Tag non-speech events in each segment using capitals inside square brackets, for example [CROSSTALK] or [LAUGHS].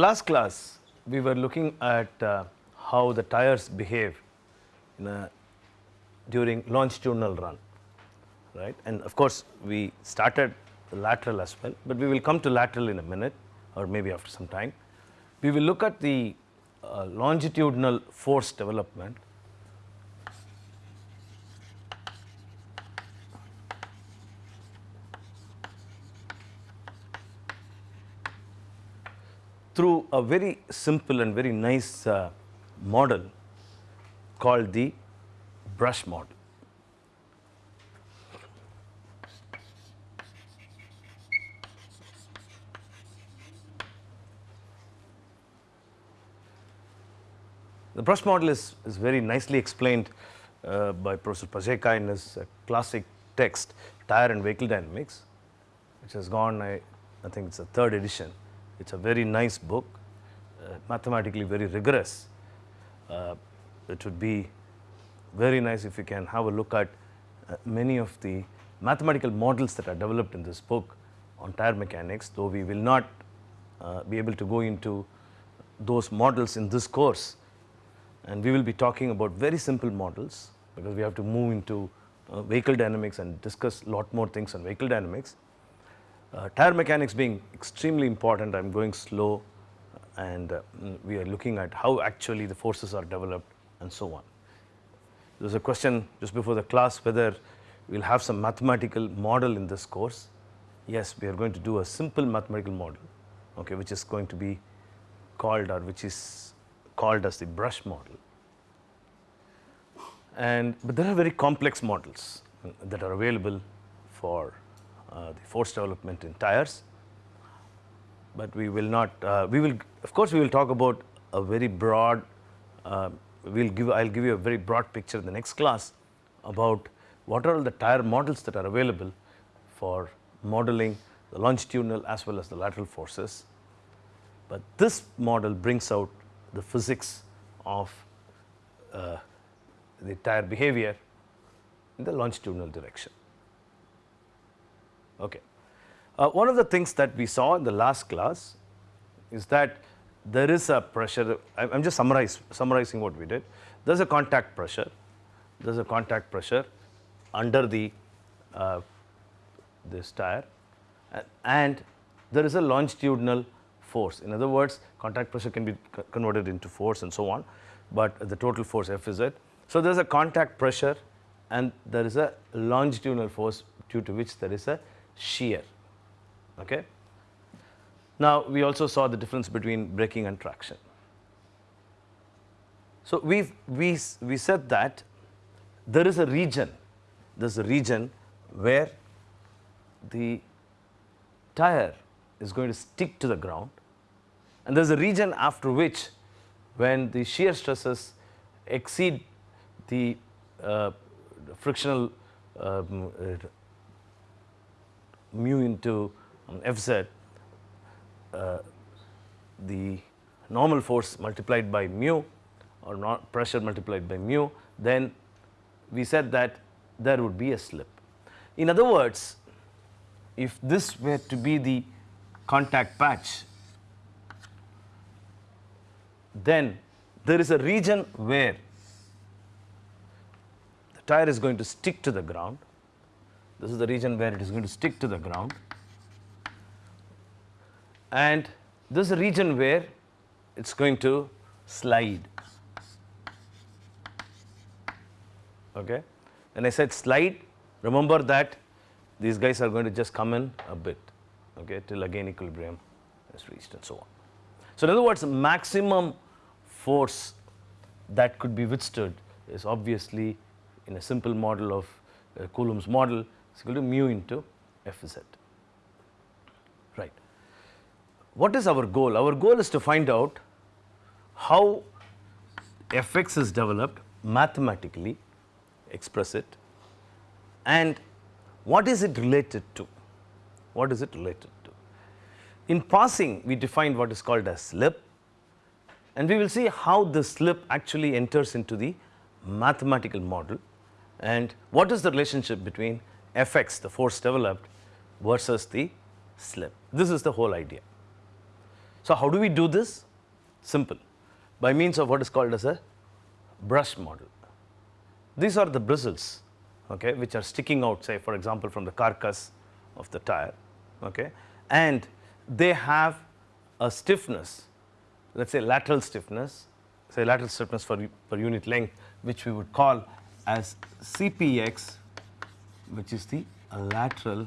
Last class, we were looking at uh, how the tires behave a, during longitudinal run, right? And of course, we started lateral as well, but we will come to lateral in a minute or maybe after some time. We will look at the uh, longitudinal force development through a very simple and very nice uh, model called the brush model. The brush model is, is very nicely explained uh, by Professor Pacejka in his uh, classic text, Tire and Vehicle Dynamics, which has gone, I, I think it's a third edition. It's a very nice book, uh, mathematically very rigorous. Uh, it would be very nice if you can have a look at uh, many of the mathematical models that are developed in this book on tire mechanics, though we will not uh, be able to go into those models in this course. And we will be talking about very simple models because we have to move into uh, vehicle dynamics and discuss lot more things on vehicle dynamics. Uh, tire mechanics being extremely important, I am going slow and uh, we are looking at how actually the forces are developed and so on. There was a question just before the class whether we will have some mathematical model in this course. Yes, we are going to do a simple mathematical model, okay, which is going to be called or which is called as the brush model. And but there are very complex models that are available for uh, the force development in tires, but we will not, uh, we will of course, we will talk about a very broad, uh, we will give, I will give you a very broad picture in the next class about what are all the tire models that are available for modeling the longitudinal as well as the lateral forces. But this model brings out the physics of uh, the tire behavior in the longitudinal direction. Okay. Uh, one of the things that we saw in the last class is that there is a pressure, I am just summarize, summarizing what we did. There is a contact pressure, there is a contact pressure under the uh, this tire and there is a longitudinal force. In other words, contact pressure can be converted into force and so on, but the total force F is it. So, there is a contact pressure and there is a longitudinal force due to which there is a shear. Okay. Now, we also saw the difference between braking and traction. So, we we, we said that there is a region, there is a region where the tire is going to stick to the ground and there is a region after which when the shear stresses exceed the uh, frictional um, mu into um, Fz, uh, the normal force multiplied by mu or not pressure multiplied by mu, then we said that there would be a slip. In other words, if this were to be the contact patch, then there is a region where the tire is going to stick to the ground this is the region where it is going to stick to the ground and this is a region where it is going to slide. Okay. When I said slide, remember that these guys are going to just come in a bit okay, till again equilibrium is reached and so on. So, in other words maximum force that could be withstood is obviously in a simple model of uh, Coulomb's model is equal to mu into Fz, right. What is our goal? Our goal is to find out how Fx is developed mathematically, express it and what is it related to? What is it related to? In passing, we defined what is called as slip and we will see how the slip actually enters into the mathematical model and what is the relationship between Fx the force developed versus the slip. This is the whole idea. So, how do we do this? Simple, by means of what is called as a brush model. These are the bristles okay, which are sticking out say for example, from the carcass of the tire okay, and they have a stiffness let us say lateral stiffness say lateral stiffness for per unit length which we would call as Cpx which is the lateral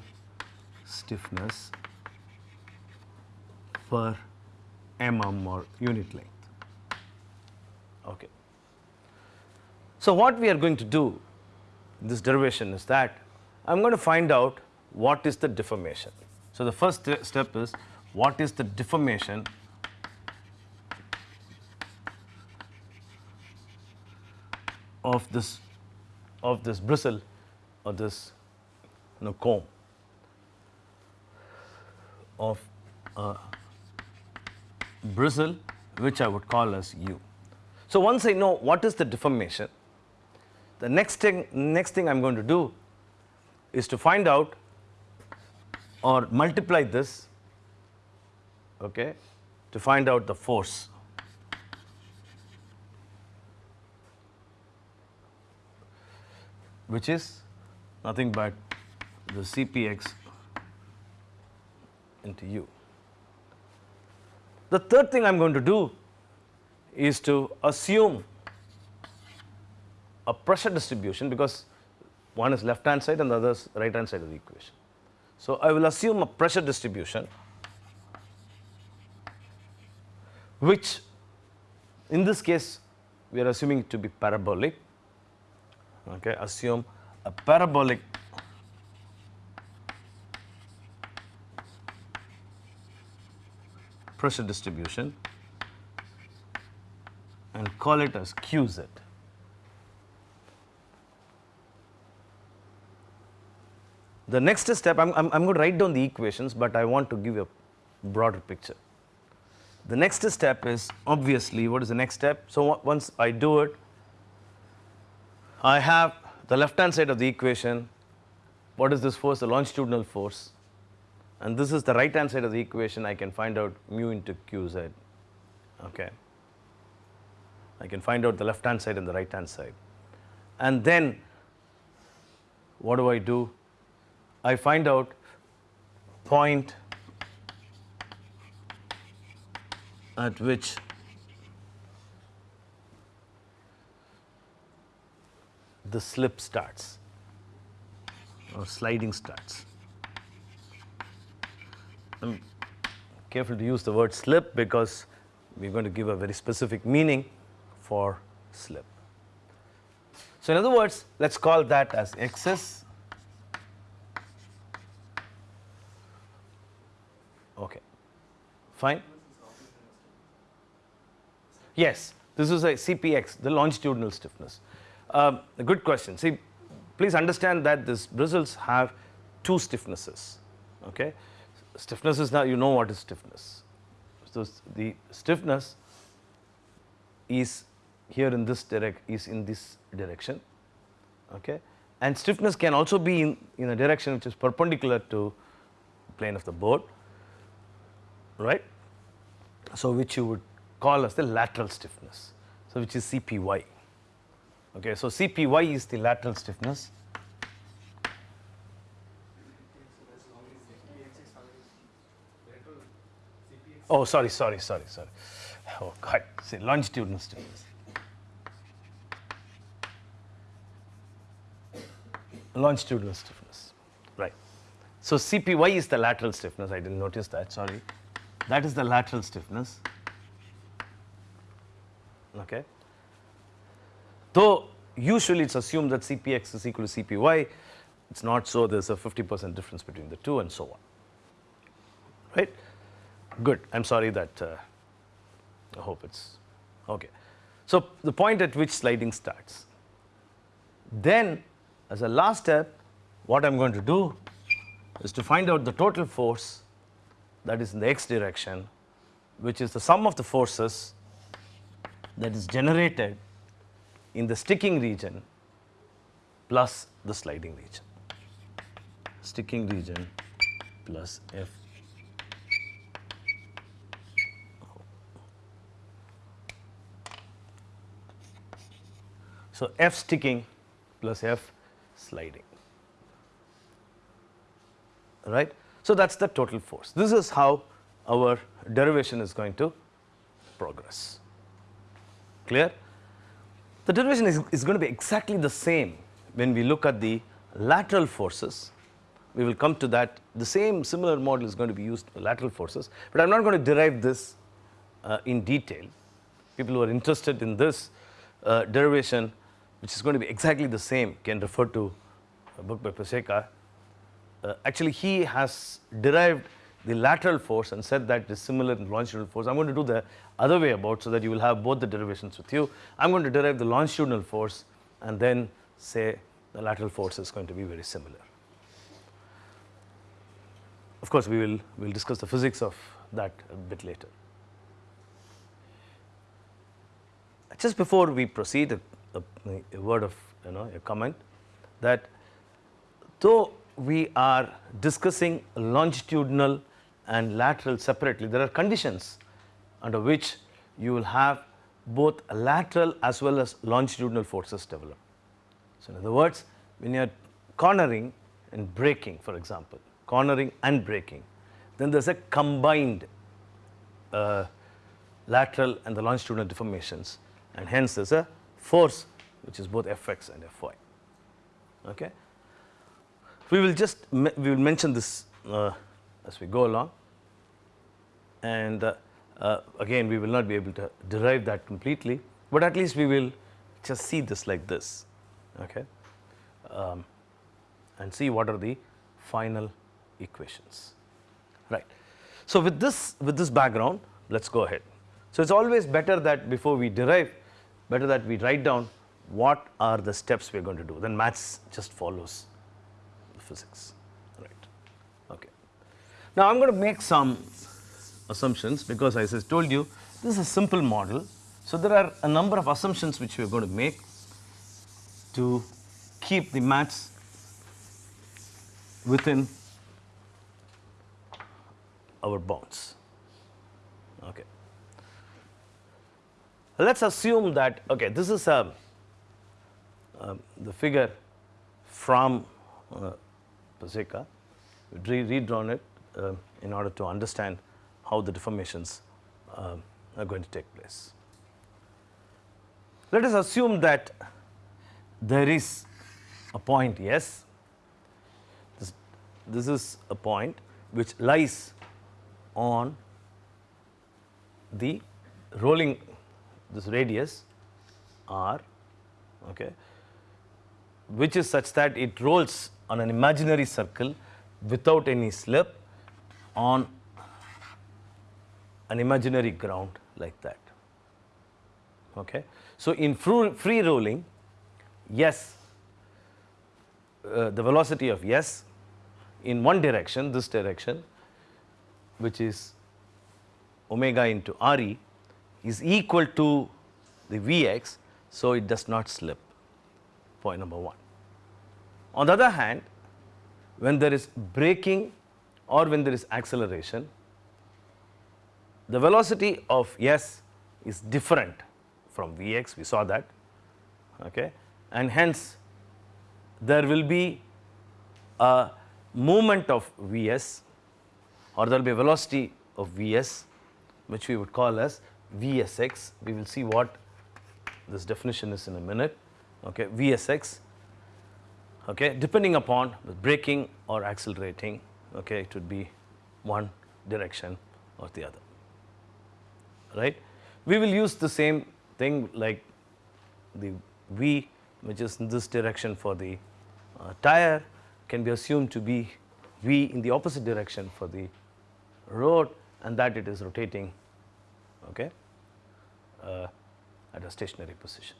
stiffness per mm or unit length. Okay. So, what we are going to do this derivation is that I am going to find out what is the deformation. So, the first step is what is the deformation of this of this bristle or this you comb of uh, a bristle which I would call as u. So, once I know what is the deformation, the next thing next thing I am going to do is to find out or multiply this okay, to find out the force. which is nothing but the Cpx into u. The third thing I am going to do is to assume a pressure distribution because one is left hand side and the other is right hand side of the equation. So, I will assume a pressure distribution which in this case we are assuming it to be parabolic okay assume a parabolic pressure distribution and call it as QZ. The next step, I am I'm, I'm going to write down the equations, but I want to give you a broader picture. The next step is obviously what is the next step? So, once I do it, I have the left hand side of the equation, what is this force? The longitudinal force and this is the right hand side of the equation I can find out mu into qz okay. I can find out the left hand side and the right hand side and then what do I do? I find out point at which the slip starts or sliding starts. I am careful to use the word slip because we are going to give a very specific meaning for slip. So, in other words let us call that as xs okay fine yes this is a cpx the longitudinal stiffness um, a good question. See please understand that these bristles have two stiffnesses okay? Stiffness is now you know what is stiffness. So, the stiffness is here in this direct is in this direction okay? And stiffness can also be in, in a direction which is perpendicular to plane of the board right. So, which you would call as the lateral stiffness. So which is CPY okay. So, CPY is the lateral stiffness Oh, sorry, sorry, sorry, sorry. Oh, God, say longitudinal stiffness. Longitudinal stiffness, right. So, CPY is the lateral stiffness, I didn't notice that, sorry. That is the lateral stiffness, okay. Though usually it is assumed that CPX is equal to CPY, it is not so, there is a 50 percent difference between the two and so on, right. Good. I am sorry that uh, I hope it's okay. So, the point at which sliding starts. Then as a last step what I am going to do is to find out the total force that is in the x direction which is the sum of the forces that is generated in the sticking region plus the sliding region. Sticking region plus F. So, F sticking plus F sliding, right. So, that is the total force. This is how our derivation is going to progress. Clear? The derivation is, is going to be exactly the same when we look at the lateral forces we will come to that the same similar model is going to be used for lateral forces, but I am not going to derive this uh, in detail. People who are interested in this uh, derivation which is going to be exactly the same can refer to a book by Pacejka. Uh, actually he has derived the lateral force and said that is similar in longitudinal force. I am going to do the other way about so that you will have both the derivations with you. I am going to derive the longitudinal force and then say the lateral force is going to be very similar. Of course, we will we will discuss the physics of that a bit later. Just before we proceed, a, a, a word of you know a comment that though we are discussing longitudinal and lateral separately, there are conditions under which you will have both lateral as well as longitudinal forces develop. So, in other words, when you are cornering and braking for example, cornering and braking, then there is a combined uh, lateral and the longitudinal deformations and hence there is a force which is both Fx and Fy. Okay. We will just we will mention this uh, as we go along and uh, uh, again we will not be able to derive that completely, but at least we will just see this like this okay, um, and see what are the final equations right. So, with this with this background let us go ahead. So, it is always better that before we derive better that we write down what are the steps we are going to do then maths just follows the physics. Now, I am going to make some assumptions because as I told you this is a simple model. So, there are a number of assumptions which we are going to make to keep the maths within our bounds. Okay. Let us assume that okay this is a uh, the figure from uh, Pacejka, re redrawn it uh, in order to understand how the deformations uh, are going to take place. Let us assume that there is a point yes, this, this is a point which lies on the rolling this radius r okay, which is such that it rolls on an imaginary circle without any slip on an imaginary ground like that. Okay. So, in free rolling yes uh, the velocity of yes in one direction this direction which is omega into Re is equal to the Vx. So, it does not slip point number 1. On the other hand when there is braking or when there is acceleration the velocity of S is different from Vx. We saw that. Okay? And hence there will be a movement of Vs or there will be a velocity of Vs which we would call as Vsx. We will see what this definition is in a minute, okay, Vsx, okay, depending upon the braking or accelerating, okay, it would be one direction or the other, right. We will use the same thing like the V which is in this direction for the uh, tire can be assumed to be V in the opposite direction for the road and that it is rotating okay, uh, at a stationary position.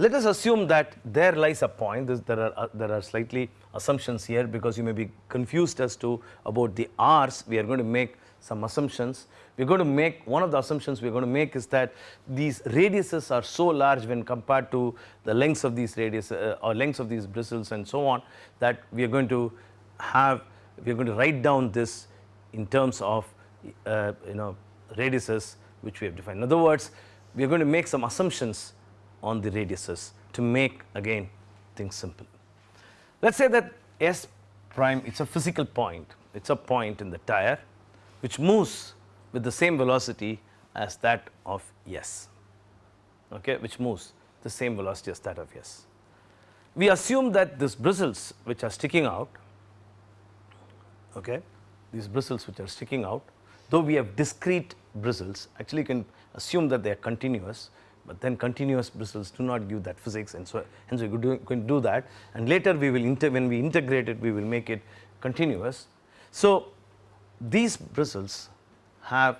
Let us assume that there lies a point this, there are uh, there are slightly assumptions here because you may be confused as to about the r's we are going to make some assumptions. We are going to make one of the assumptions we are going to make is that these radiuses are so large when compared to the lengths of these radius uh, or lengths of these bristles and so on that we are going to have we are going to write down this in terms of uh, you know radiuses which we have defined. In other words, we are going to make some assumptions on the radiuses to make again things simple. Let us say that S prime it is a physical point, it is a point in the tire which moves with the same velocity as that of S, okay, which moves the same velocity as that of S. We assume that these bristles which are sticking out, okay, these bristles which are sticking out, though we have discrete bristles, actually you can assume that they are continuous, but then continuous bristles do not give that physics and so hence we could do, can do that. And later we will when we integrate it we will make it continuous. So, these bristles have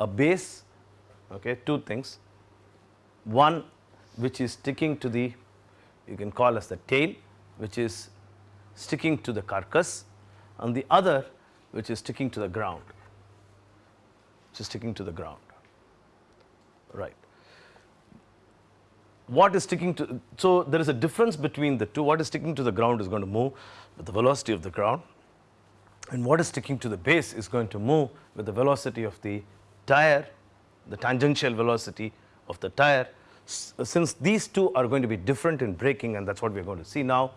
a base okay two things. One which is sticking to the you can call as the tail which is sticking to the carcass. And the other which is sticking to the ground which is sticking to the ground. Right what is sticking to so there is a difference between the two what is sticking to the ground is going to move with the velocity of the ground and what is sticking to the base is going to move with the velocity of the tire the tangential velocity of the tire since these two are going to be different in braking and that is what we are going to see now,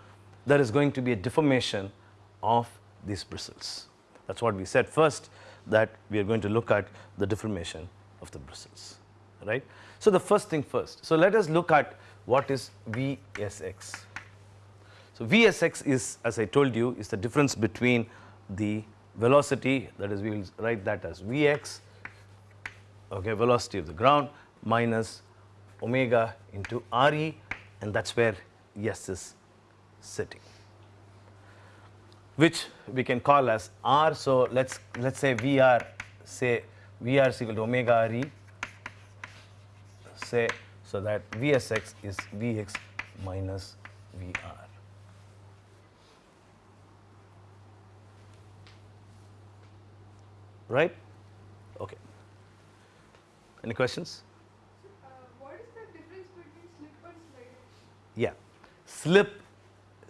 there is going to be a deformation of these bristles. That is what we said first that we are going to look at the deformation of the bristles, right. So, the first thing first. So, let us look at what is VSX. So, VSX is as I told you is the difference between the velocity that is we will write that as Vx okay, velocity of the ground minus omega into Re and that is where S is sitting which we can call as R. So, let us let us say VR say VR is equal to omega Re say so that Vsx is Vx minus Vr. Right? Okay. Any questions? Yeah, slip,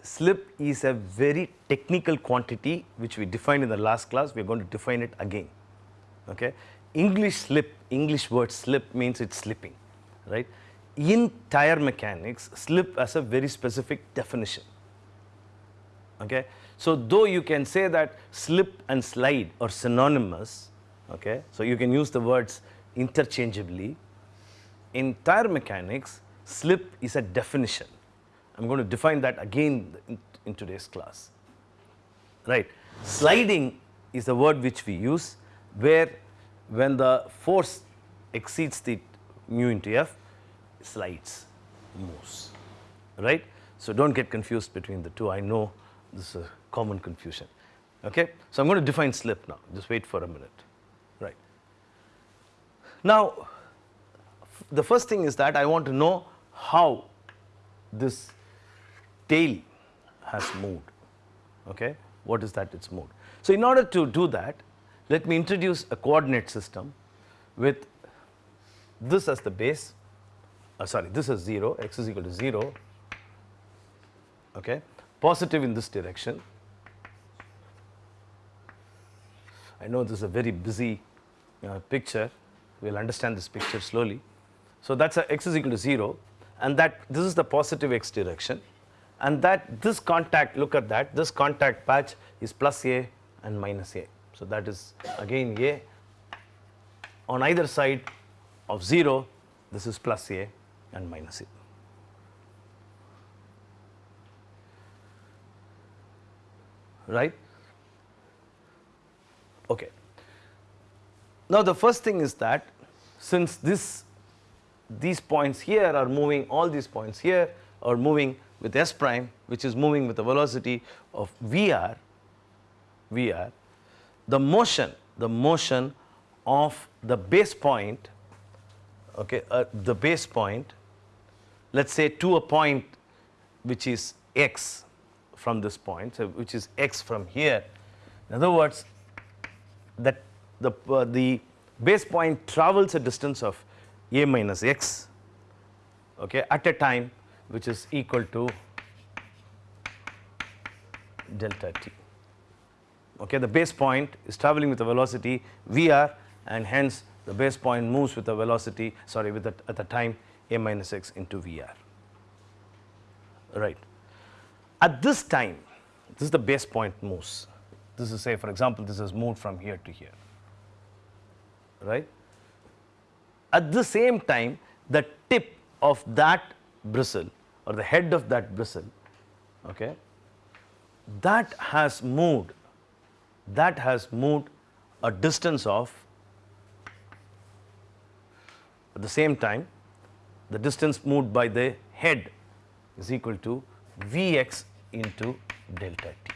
slip is a very technical quantity which we defined in the last class, we are going to define it again. Okay. English slip, English word slip means it's slipping, right. In tire mechanics, slip has a very specific definition. Okay. So, though you can say that slip and slide are synonymous, okay. So, you can use the words interchangeably. In tire mechanics, slip is a definition. I am going to define that again in, in today's class. Right. Sliding is the word which we use where when the force exceeds the mu into F, slides, moves, right. So, do not get confused between the two, I know this is a common confusion. Okay. So, I am going to define slip now, just wait for a minute, right. Now, the first thing is that I want to know how this tail has moved. Okay? What is that? It's moved. So, in order to do that, let me introduce a coordinate system with this as the base, uh, sorry, this is 0, x is equal to 0, okay, positive in this direction. I know this is a very busy uh, picture, we will understand this picture slowly. So, that is x is equal to 0 and that this is the positive x direction and that this contact look at that this contact patch is plus A and minus A. So, that is again A on either side of 0 this is plus A and minus A. right. Okay. Now, the first thing is that since this these points here are moving all these points here are moving with s prime which is moving with the velocity of Vr, Vr, the motion, the motion of the base point, okay, uh, the base point, let us say to a point which is x from this point, so which is x from here. In other words, that the, uh, the base point travels a distance of a minus x okay, at a time which is equal to delta t. Okay, the base point is traveling with a velocity Vr and hence the base point moves with a velocity, sorry, with the, at the time a minus x into Vr. Right. At this time, this is the base point moves. This is say, for example, this is moved from here to here. Right. At the same time, the tip of that bristle or the head of that bristle, okay, that has moved, that has moved a distance of at the same time the distance moved by the head is equal to Vx into delta t.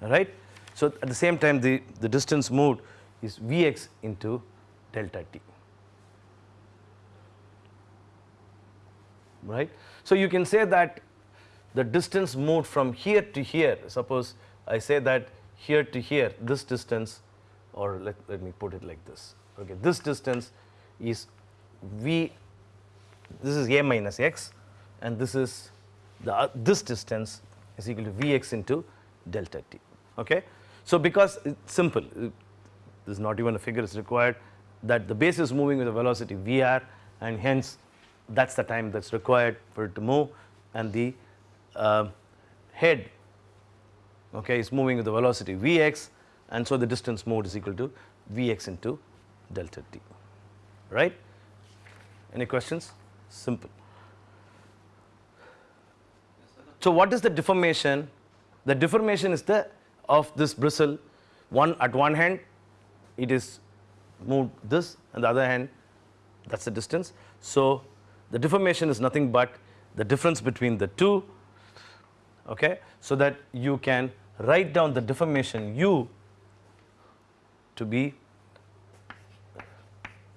Right? So, at the same time the, the distance moved is Vx into delta t. Right? So, you can say that the distance moved from here to here, suppose I say that here to here, this distance or let, let me put it like this. Okay, this distance is V, this is a minus x and this is the uh, this distance is equal to Vx into delta t. Okay. So, because it's simple, it, this is not even a figure is required that the base is moving with a velocity Vr and hence that is the time that is required for it to move and the uh, head okay, is moving with the velocity Vx and so the distance moved is equal to Vx into delta t, right. Any questions? Simple. So, what is the deformation? The deformation is the of this bristle one at one hand it is moved this and the other hand that is the distance. So, the deformation is nothing but the difference between the two okay, so that you can write down the deformation u to be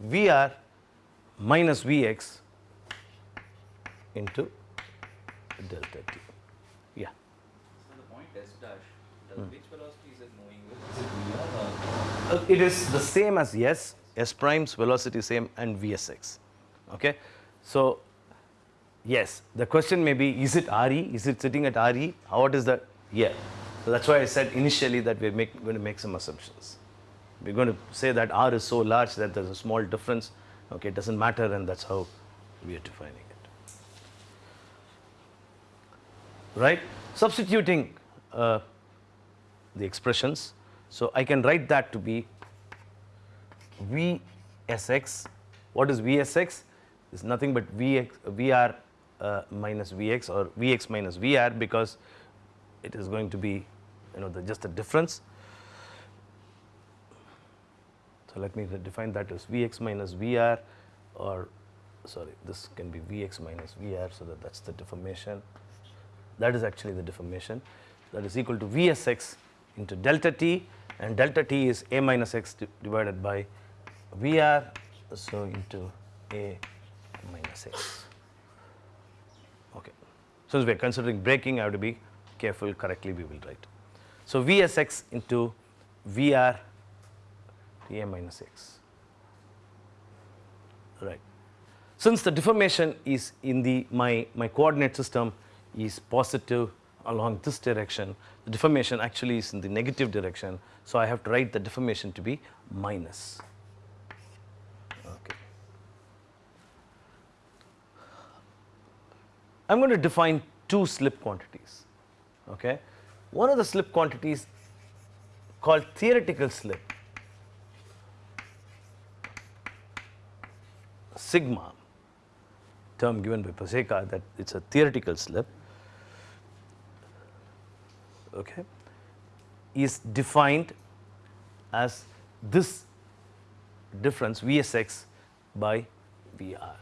Vr minus Vx into delta t. Yeah. So the point s dash, does hmm. which velocity is it moving with? Is it Vr or? It is the same as S, S prime's velocity same and Vsx. Okay. So, yes, the question may be is it Re, is it sitting at Re, How, what is that? Yeah. So, that is why I said initially that we are make, going to make some assumptions. We are going to say that R is so large that there is a small difference, okay, it does not matter and that is how we are defining it. Right. Substituting uh, the expressions. So, I can write that to be Vsx. What is Vsx? Is nothing but Vx, Vr uh, minus Vx or Vx minus Vr because it is going to be you know the just the difference. So, let me define that as Vx minus Vr or sorry this can be Vx minus Vr. So, that that is the deformation that is actually the deformation that is equal to Vsx into delta t and delta t is a minus x divided by Vr. So, into a minus x. Okay. Since we are considering braking I have to be careful correctly we will write. So, Vsx into Vr a minus x right. Since the deformation is in the my, my coordinate system is positive along this direction, the deformation actually is in the negative direction. So, I have to write the deformation to be minus. Okay. I am going to define two slip quantities. Okay. One of the slip quantities called theoretical slip sigma term given by Pacejka that it is a theoretical slip okay, is defined as this difference Vsx by Vr.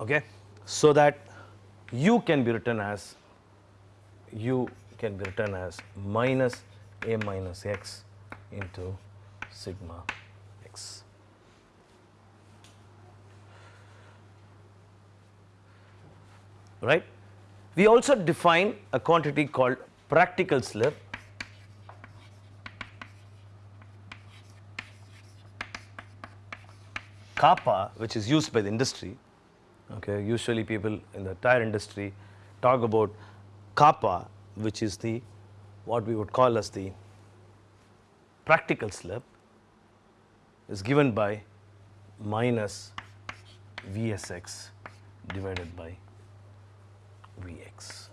Okay. So, that u can be written as u can be written as minus a minus x into sigma x. Right? We also define a quantity called practical slip kappa which is used by the industry Okay, usually people in the tire industry talk about kappa, which is the what we would call as the practical slip is given by minus Vsx divided by Vx.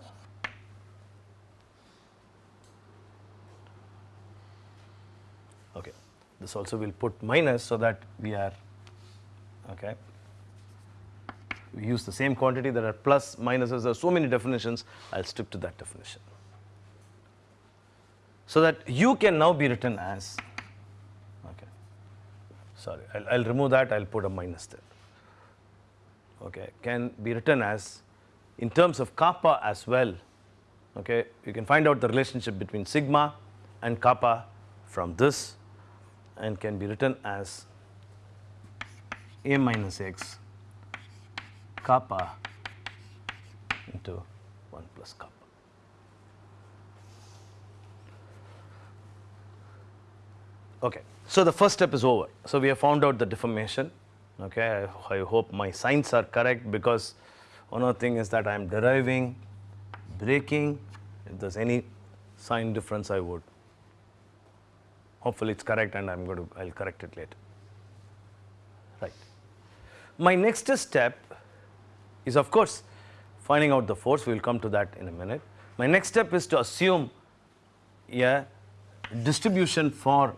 Okay. This also will put minus so that we are okay. We use the same quantity. There are plus minuses. There are so many definitions. I will stick to that definition. So that u can now be written as okay. Sorry. I will remove that. I will put a minus there. Okay. Can be written as in terms of kappa as well okay you can find out the relationship between sigma and kappa from this and can be written as a minus x kappa into 1 plus kappa. Okay. So, the first step is over. So, we have found out the deformation. Okay. I, I hope my signs are correct because one other thing is that I am deriving, braking. If there is any sign difference, I would hopefully it is correct and I am going to I will correct it later right. My next step is of course finding out the force we will come to that in a minute. My next step is to assume a distribution for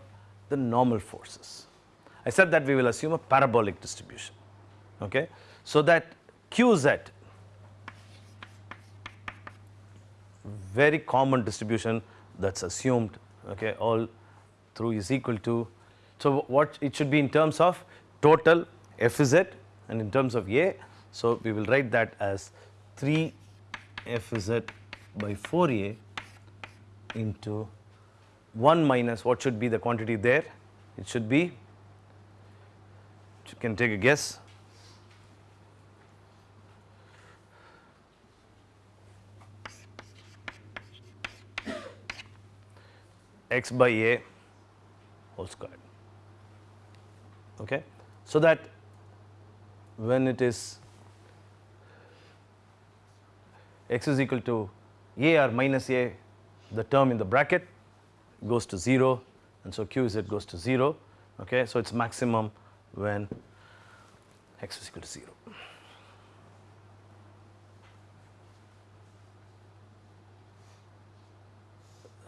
the normal forces. I said that we will assume a parabolic distribution okay. So that QZ very common distribution that is assumed okay all through is equal to. So, what it should be in terms of total f z and in terms of a. So, we will write that as 3 f z by 4 a into 1 minus what should be the quantity there? It should be, you can take a guess. x by a whole squared. Okay. So, that when it is x is equal to a or minus a the term in the bracket goes to 0 and so q z goes to 0 okay so it's maximum when x is equal to 0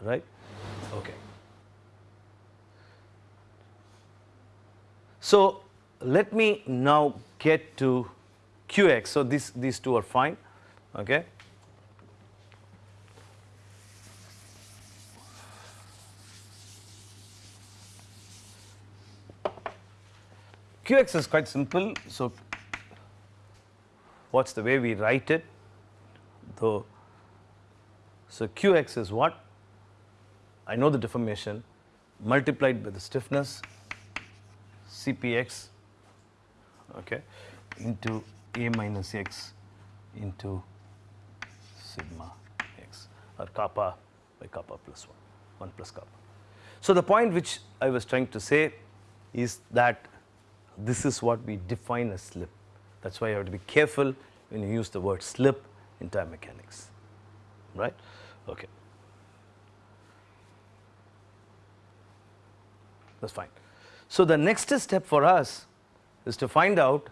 right okay So, let me now get to Qx. So, this, these two are fine. Okay. Qx is quite simple. So, what is the way we write it? So Qx is what? I know the deformation multiplied by the stiffness Cpx okay, into a minus x into sigma x or kappa by kappa plus 1, 1 plus kappa. So, the point which I was trying to say is that this is what we define as slip. That is why you have to be careful when you use the word slip in tire mechanics, right. Okay. That is fine. So, the next step for us is to find out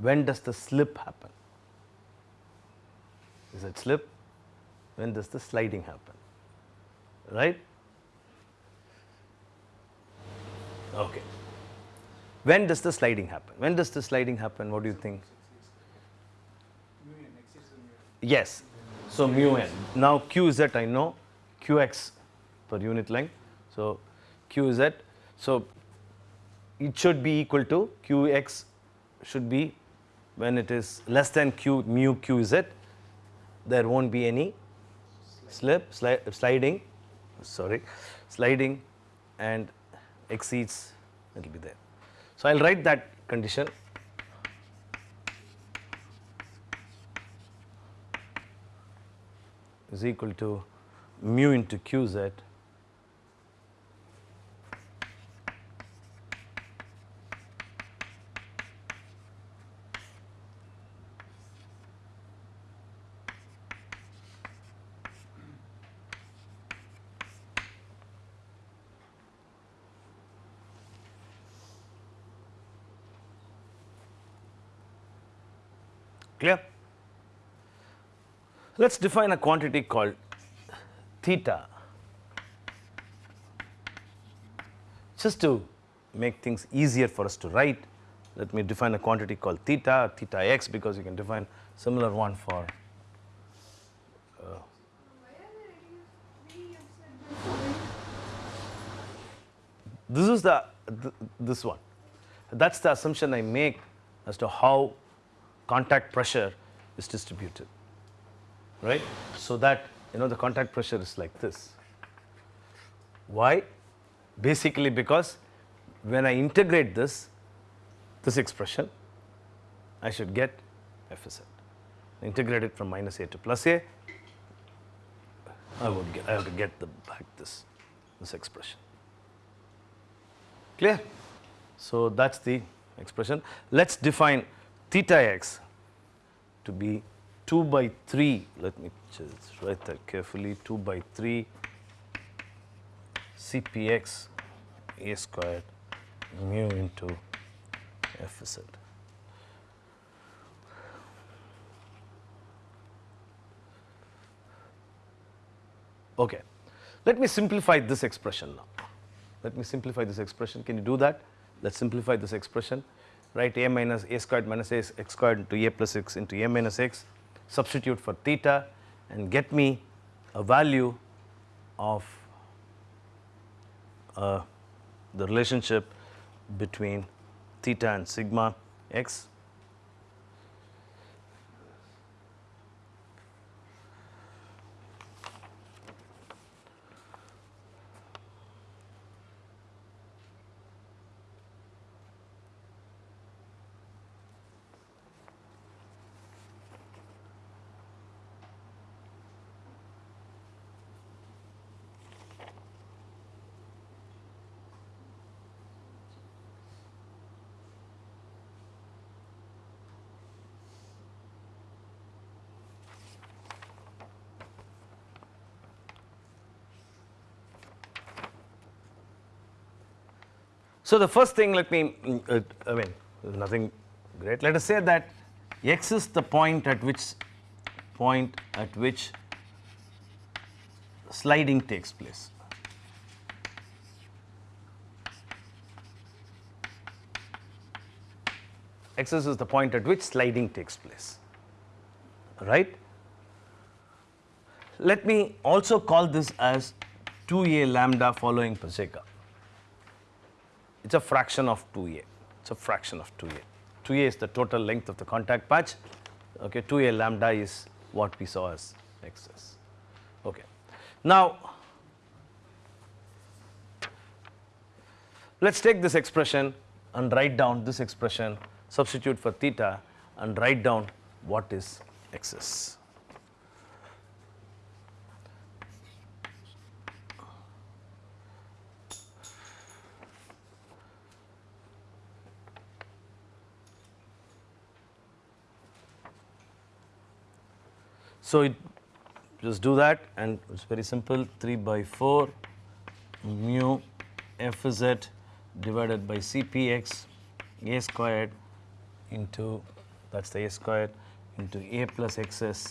when does the slip happen. Is it slip? When does the sliding happen? Right? Okay. When does the sliding happen? When does the sliding happen? What do you think? Yes. So, mu n. Now, q z I know, qx per unit length. So, q z. So, it should be equal to qx should be when it is less than q mu qz there not be any slip sli sliding sorry sliding and exceeds it will be there. So, I will write that condition. Is equal to mu into qz Clear? Let us define a quantity called theta just to make things easier for us to write. Let me define a quantity called theta, theta x because you can define similar one for uh, this is the th this one that is the assumption I make as to how contact pressure is distributed right. So, that you know the contact pressure is like this. Why? Basically because when I integrate this, this expression, I should get f z. Integrate it from minus a to plus a, I would get, I to get the back this, this expression. Clear? So, that is the expression. Let us define theta x to be 2 by 3, let me just write that carefully, 2 by 3 Cpx a squared mu into f z. Okay. Let me simplify this expression now. Let me simplify this expression. Can you do that? Let us simplify this expression. Write a minus a squared minus a x squared into a plus x into a minus x. Substitute for theta and get me a value of uh, the relationship between theta and sigma x. So, the first thing let me mm, uh, I mean nothing great let us say that x is the point at which point at which sliding takes place. X is the point at which sliding takes place right. Let me also call this as 2a lambda following Pacejka it is a fraction of 2a, it is a fraction of 2a. 2a is the total length of the contact patch, okay, 2a lambda is what we saw as xs. Okay. Now, let us take this expression and write down this expression, substitute for theta and write down what is xs. So, it just do that and it is very simple 3 by 4 mu f z divided by Cpx a squared into that is the a squared into a plus xs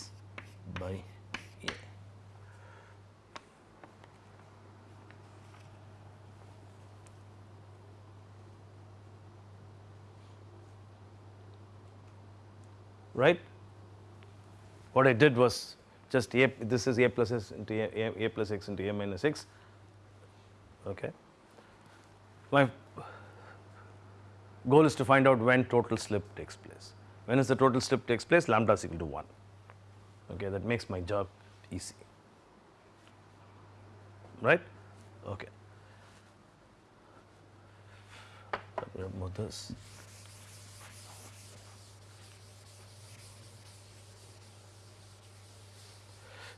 by a. Right? What I did was just a this is a plus s into a, a, a plus x into a minus x. Okay. My goal is to find out when total slip takes place. When is the total slip takes place? Lambda is equal to 1 okay that makes my job easy. Right? Okay. Remove this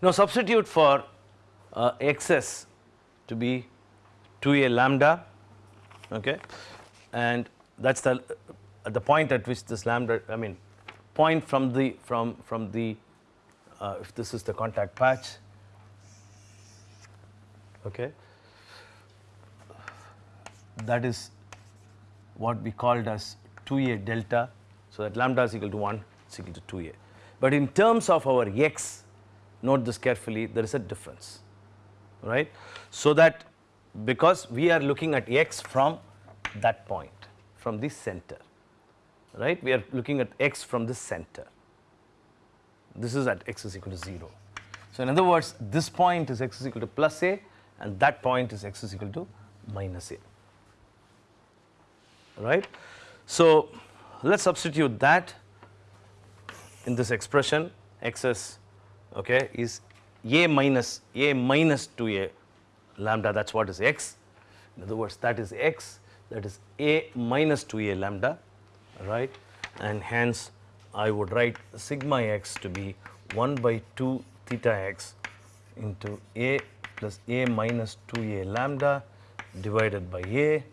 Now, substitute for uh, xs to be 2a lambda okay? And that is the the point at which this lambda I mean point from the from from the uh, if this is the contact patch okay? That is what we called as 2a delta. So that lambda is equal to 1 is equal to 2a But in terms of our x, note this carefully, there is a difference, right. So that because we are looking at x from that point, from the center, right. We are looking at x from the center. This is at x is equal to 0. So, in other words, this point is x is equal to plus a and that point is x is equal to minus a, right. So, let us substitute that in this expression xs okay, is a minus a minus 2a lambda that is what is x. In other words, that is x that is a minus 2a lambda right and hence I would write sigma x to be 1 by 2 theta x into a plus a minus 2a lambda divided by a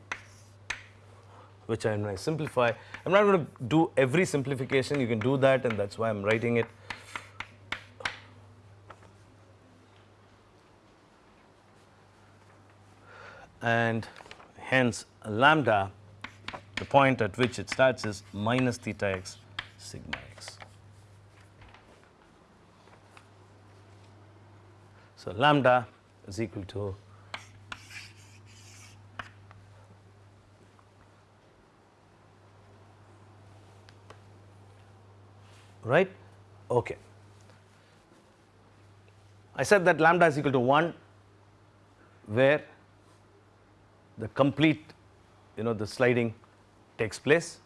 which I am going to simplify. I am not going to do every simplification you can do that and that is why I am writing it. And hence lambda the point at which it starts is minus theta x sigma x. So, lambda is equal to right okay I said that lambda is equal to 1 where the complete you know the sliding takes place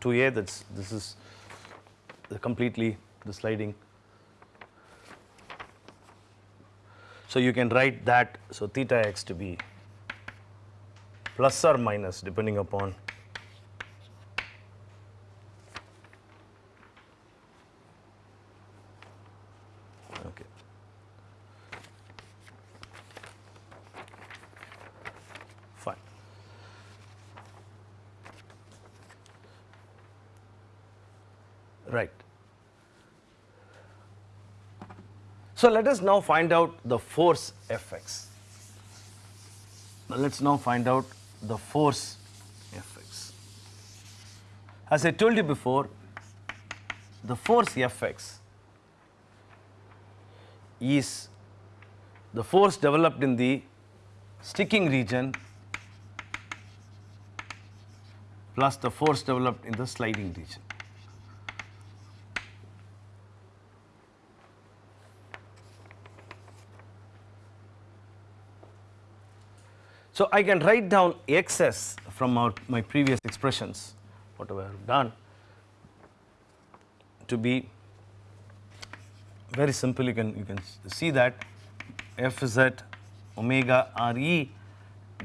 2a that's this is the completely the sliding. So you can write that so theta x to be plus or minus depending upon okay fine right so let us now find out the force fx let's now find out the force fx as i told you before the force fx is the force developed in the sticking region plus the force developed in the sliding region. So, I can write down xs from our, my previous expressions whatever I have done to be very simple you can you can see that f at omega re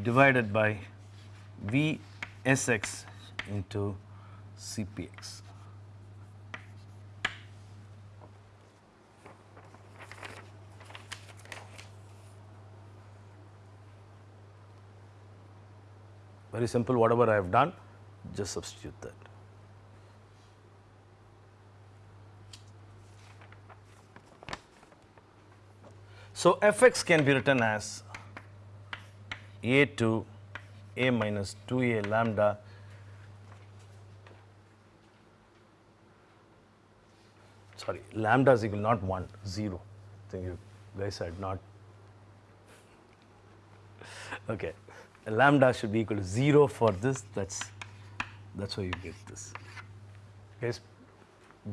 divided by v s x into cpx. Very simple whatever I have done just substitute that. So, fx can be written as a to a minus 2a lambda sorry lambda is equal not 1 0 I think you guys had not. [LAUGHS] Okay lambda should be equal to 0 for this. That's that's why you get this. Guys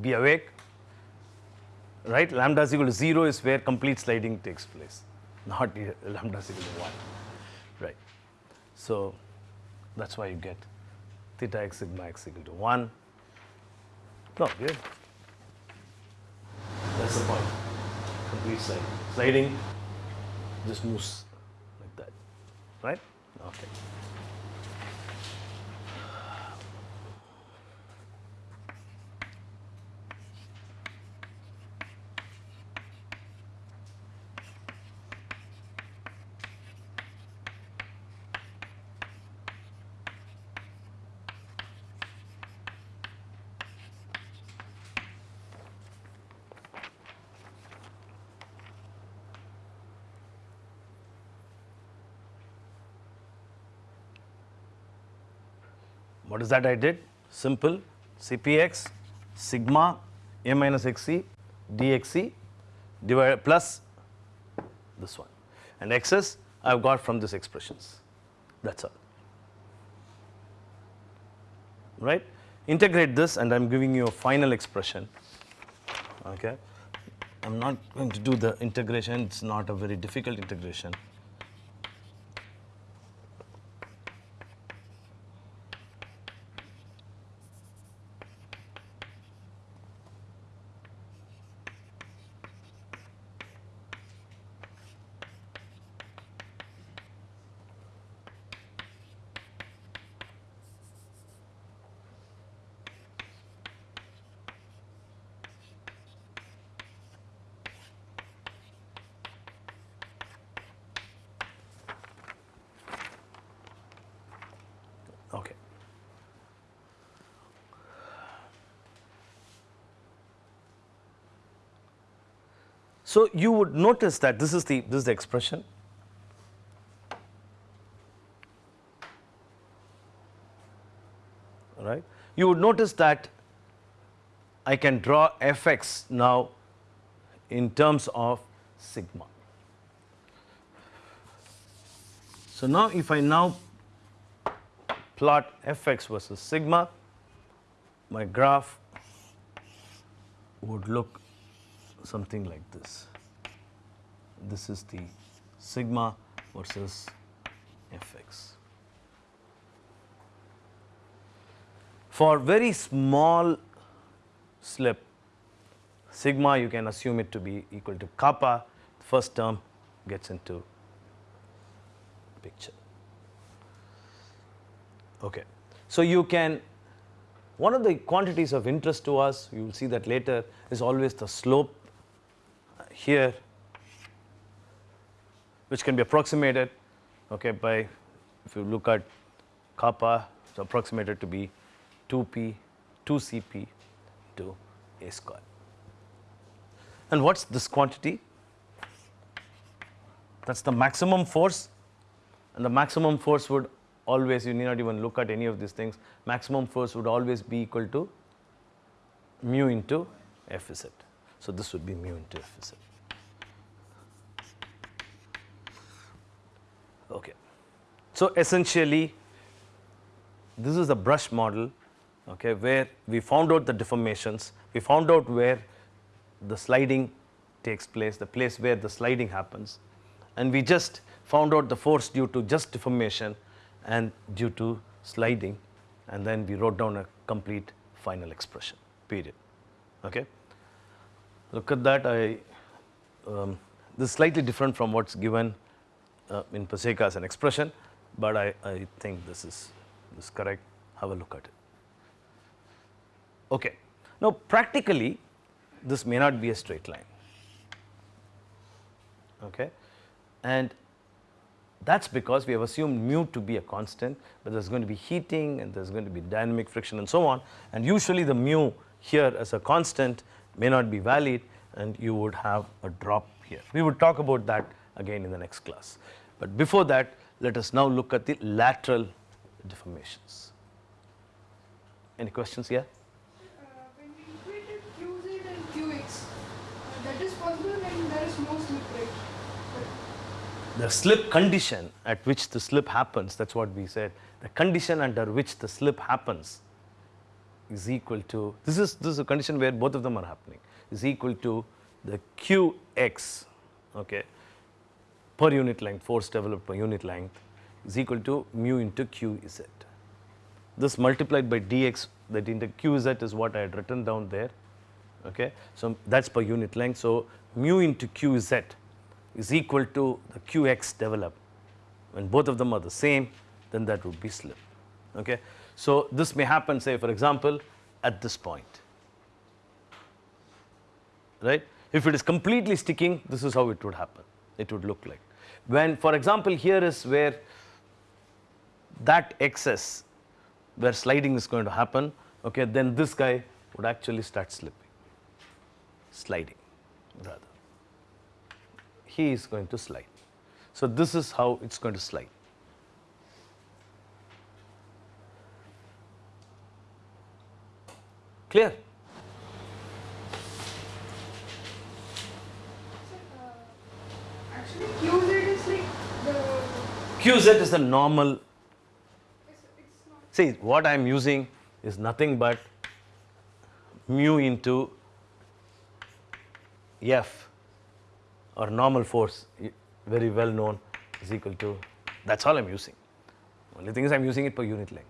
be awake. Right? Lambda is equal to 0 is where complete sliding takes place. Not lambda is equal to 1 right. So that's why you get theta x sigma x equal to 1 no good that's the point. Complete sliding. Sliding just moves like that. Right okay What is that I did? Simple. Cpx sigma a minus xc dxc divided plus this one. And xs I have got from these expressions. That is all. Right. Integrate this and I am giving you a final expression. Okay. I am not going to do the integration. It is not a very difficult integration Okay. So you would notice that this is the this is the expression. Right. You would notice that I can draw fx now in terms of sigma. So now if I now plot fx versus sigma, my graph would look something like this. This is the sigma versus fx. For very small slip, sigma you can assume it to be equal to kappa, first term gets into picture. Okay. So, you can one of the quantities of interest to us you will see that later is always the slope here which can be approximated okay, by if you look at kappa it is approximated to be 2p 2cp to a square. And what is this quantity? That is the maximum force and the maximum force would always you need not even look at any of these things maximum force would always be equal to mu into Fz. So, this would be mu into Fz. Okay. So, essentially this is a brush model okay, where we found out the deformations, we found out where the sliding takes place, the place where the sliding happens and we just found out the force due to just deformation and due to sliding and then we wrote down a complete final expression period. Okay. Look at that I um, this is slightly different from what is given uh, in Pacejka as an expression, but I, I think this is this is correct have a look at it. Okay. Now practically this may not be a straight line okay and that is because we have assumed mu to be a constant, but there is going to be heating and there is going to be dynamic friction and so on and usually the mu here as a constant may not be valid and you would have a drop here. We would talk about that again in the next class, but before that let us now look at the lateral deformations. Any questions here? When we equated qz and qx, that is possible when there is no slip rate. the slip condition at which the slip happens that is what we said the condition under which the slip happens is equal to this is this is a condition where both of them are happening is equal to the qx okay per unit length force developed per unit length is equal to mu into qz this multiplied by dx that into qz is what I had written down there okay? So that is per unit length. So mu into qz is equal to the qx developed. When both of them are the same then that would be slip okay? So this may happen say for example at this point right? If it is completely sticking this is how it would happen. It would look like when for example here is where that excess where sliding is going to happen okay then this guy would actually start slipping sliding rather he is going to slide. So, this is how it is going to slide. Clear? Qz is the normal. See, what I am using is nothing but mu into F or normal force, very well known, is equal to, that's all I am using. Only thing is I am using it per unit length,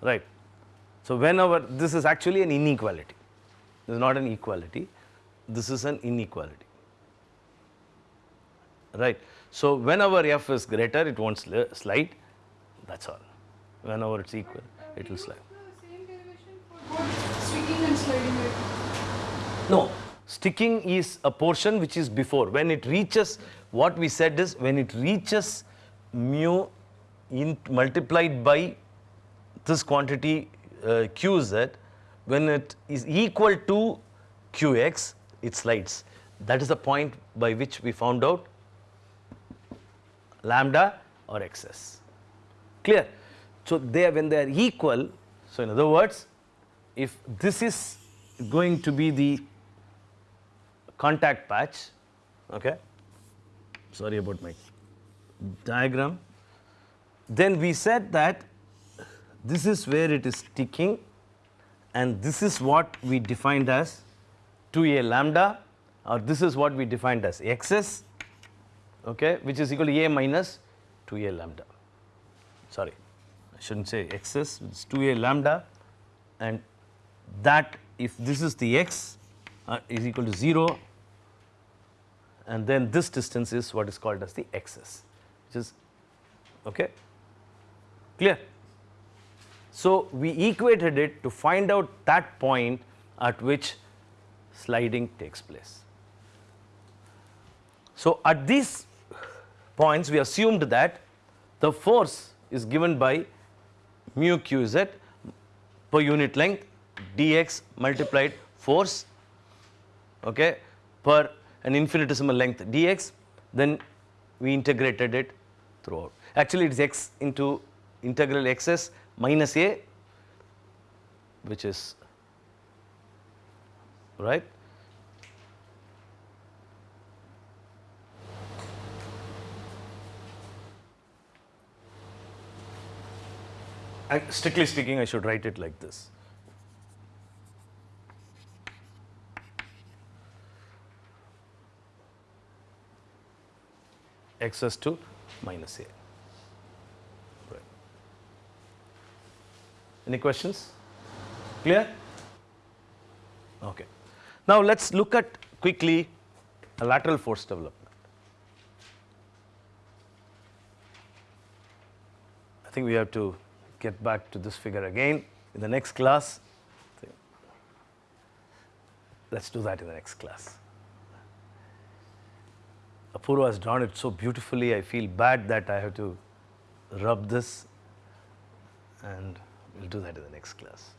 right. So, whenever this is actually an inequality, this is not an equality, this is an inequality, right. So, whenever F is greater, it won't sli- slide, that's all. Whenever it's equal, Uh, it will slide. No, sticking is a portion which is before. When it reaches, what we said is when it reaches mu in multiplied by this quantity uh, qz, when it is equal to qx, it slides. That is the point by which we found out lambda or xs. Clear? So, they when they are equal, so in other words, if this is going to be the contact patch, okay, sorry about my diagram, then we said that this is where it is sticking and this is what we defined as 2a lambda or this is what we defined as xs, okay, which is equal to a minus 2a lambda. Sorry, I shouldn't say xs, it's 2a lambda. And that if this is the x uh, is equal to 0 and then this distance is what is called as the xs which is okay clear? So we equated it to find out that point at which sliding takes place. So at these points we assumed that the force is given by mu qz per unit length dx multiplied force okay, per an infinitesimal length dx then we integrated it throughout. Actually it is x into integral xs minus a which is right. Strictly speaking I should write it like this. xs to minus a. Right. Any questions? Clear? Okay. Now let's look at quickly a lateral force development. I think we have to get back to this figure again in the next class. Let's do that in the next class. Apurva has drawn it so beautifully, I feel bad that I have to rub this and we'll do that in the next class.